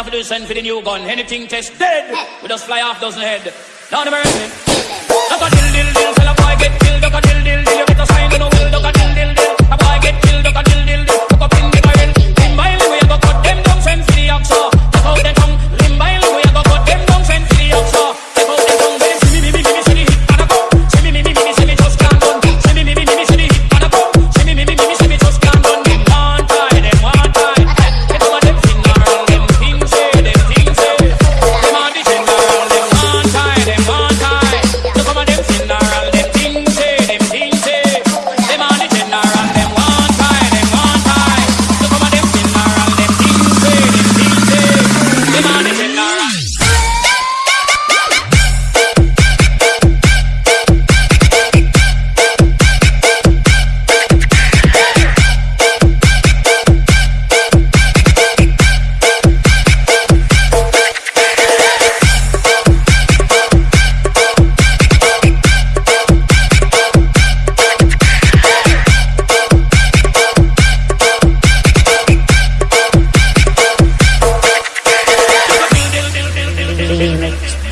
have to do is send for the new gun. Anything test dead, we just fly off dozen head. Down the Mercy.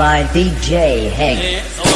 by DJ Hank. Yeah, so